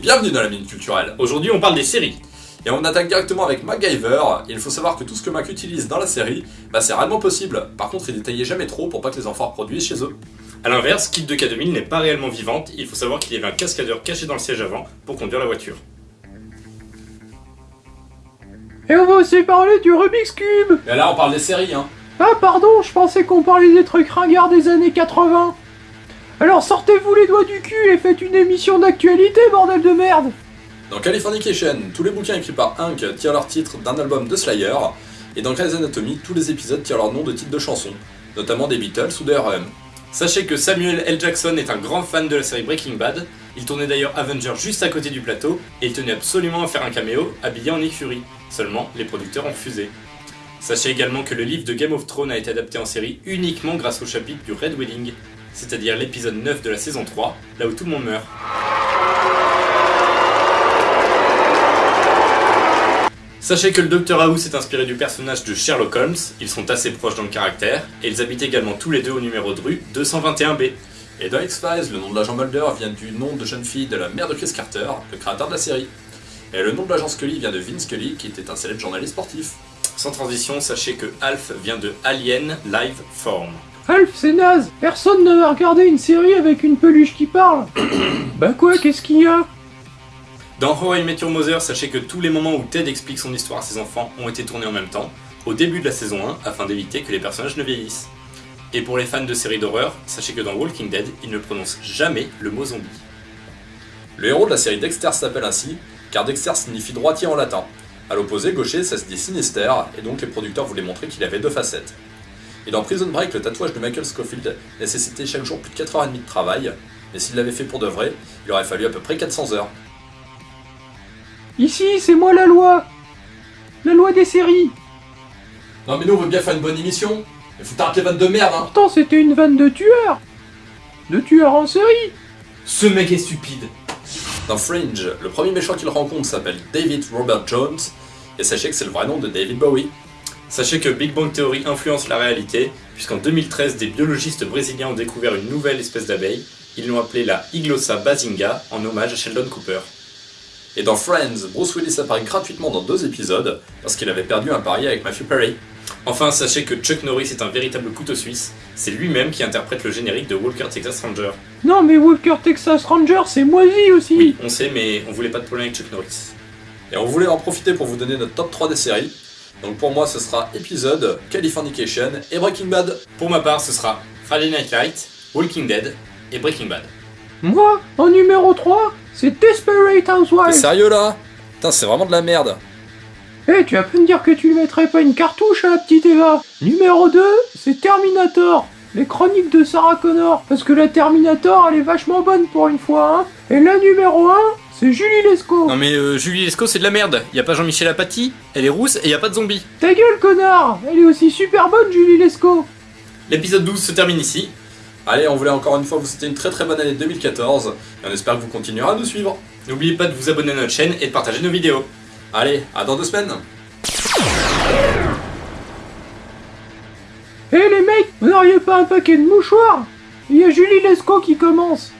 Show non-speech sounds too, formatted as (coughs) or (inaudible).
bienvenue dans la Minute Culturelle. Aujourd'hui, on parle des séries. Et on attaque directement avec MacGyver. Il faut savoir que tout ce que Mac utilise dans la série, bah c'est réellement possible. Par contre, il détaillait jamais trop pour pas que les enfants reproduisent chez eux. A l'inverse, Kid de K2000 n'est pas réellement vivante, il faut savoir qu'il y avait un cascadeur caché dans le siège avant pour conduire la voiture. Et on va aussi parler du Rubik's Cube Mais là, on parle des séries, hein. Ah pardon, je pensais qu'on parlait des trucs ringards des années 80 Alors sortez-vous les doigts du cul et faites une émission d'actualité, bordel de merde Dans Californication, tous les bouquins écrits par Hank tirent leur titre d'un album de Slayer, et dans Grey's Anatomy, tous les épisodes tirent leur nom de titre de chanson, notamment des Beatles ou de R.E.M. Sachez que Samuel L. Jackson est un grand fan de la série Breaking Bad, il tournait d'ailleurs Avenger juste à côté du plateau, et il tenait absolument à faire un caméo habillé en Fury. Seulement, les producteurs ont refusé. Sachez également que le livre de Game of Thrones a été adapté en série uniquement grâce au chapitre du Red Wedding, c'est-à-dire l'épisode 9 de la saison 3, là où tout le monde meurt. Sachez que le Dr House est inspiré du personnage de Sherlock Holmes, ils sont assez proches dans le caractère, et ils habitent également tous les deux au numéro de rue 221B. Et dans X-Files, le nom de l'agent Mulder vient du nom de jeune fille de la mère de Chris Carter, le créateur de la série. Et le nom de l'agent Scully vient de Vince Scully, qui était un célèbre journaliste sportif. Sans transition, sachez que Alf vient de Alien Live Form. Alf, c'est naze Personne ne va regarder une série avec une peluche qui parle (coughs) Bah quoi, qu'est-ce qu'il y a? Dans How I Met Your Mother, sachez que tous les moments où Ted explique son histoire à ses enfants ont été tournés en même temps, au début de la saison 1, afin d'éviter que les personnages ne vieillissent. Et pour les fans de séries d'horreur, sachez que dans Walking Dead, il ne prononce jamais le mot zombie. Le héros de la série Dexter s'appelle ainsi, car Dexter signifie droitier en latin. À l'opposé, gaucher, ça se dit sinister, et donc les producteurs voulaient montrer qu'il avait deux facettes. Et dans Prison Break, le tatouage de Michael Scofield nécessitait chaque jour plus de 4h30 de travail, mais s'il l'avait fait pour de vrai, il aurait fallu à peu près 400 heures. Ici, c'est moi la loi. La loi des séries. Non mais nous on veut bien faire une bonne émission. Il faut t'arrêter les vannes de merde hein. Pourtant, c'était une vanne de tueur. De tueur en série. Ce mec est stupide. Dans Fringe, le premier méchant qu'il rencontre s'appelle David Robert Jones, et sachez que c'est le vrai nom de David Bowie. Sachez que Big Bang Theory influence la réalité, puisqu'en 2013, des biologistes brésiliens ont découvert une nouvelle espèce d'abeille. Ils l'ont appelée la Iglossa basinga, en hommage à Sheldon Cooper. Et dans Friends, Bruce Willis apparaît gratuitement dans deux épisodes, parce qu'il avait perdu un pari avec Matthew Perry. Enfin, sachez que Chuck Norris est un véritable couteau suisse, c'est lui-même qui interprète le générique de Walker Texas Ranger. Non mais Walker Texas Ranger, c'est moisi aussi Oui, on sait, mais on voulait pas de problème avec Chuck Norris. Et on voulait en profiter pour vous donner notre top 3 des séries. Donc pour moi, ce sera épisode, Californication et Breaking Bad. Pour ma part, ce sera Friday Night Light, Walking Dead et Breaking Bad. Moi, en numéro 3, c'est Desperate T'es Housewives sérieux là? Putain, c'est vraiment de la merde. Eh, tu vas pas me dire que tu lui mettrais pas une cartouche à la petite Eva Numéro 2, c'est Terminator les chroniques de Sarah Connor, parce que la Terminator, elle est vachement bonne pour une fois, hein. Et la numéro 1, c'est Julie Lescaut. Non mais euh, Julie Lescaut c'est de la merde, y a pas Jean-Michel Apathy, elle est rousse et y a pas de zombie. Ta gueule, connard Elle est aussi super bonne, Julie Lescaut. L'épisode 12 se termine ici. Allez, on voulait encore une fois vous souhaiter une très très bonne année 2014, et on espère que vous continuerez à nous suivre. N'oubliez pas de vous abonner à notre chaîne et de partager nos vidéos. Allez, à dans deux semaines Eh les mecs, vous n'auriez pas un paquet de mouchoirs? Il y a Julie Lescaut qui commence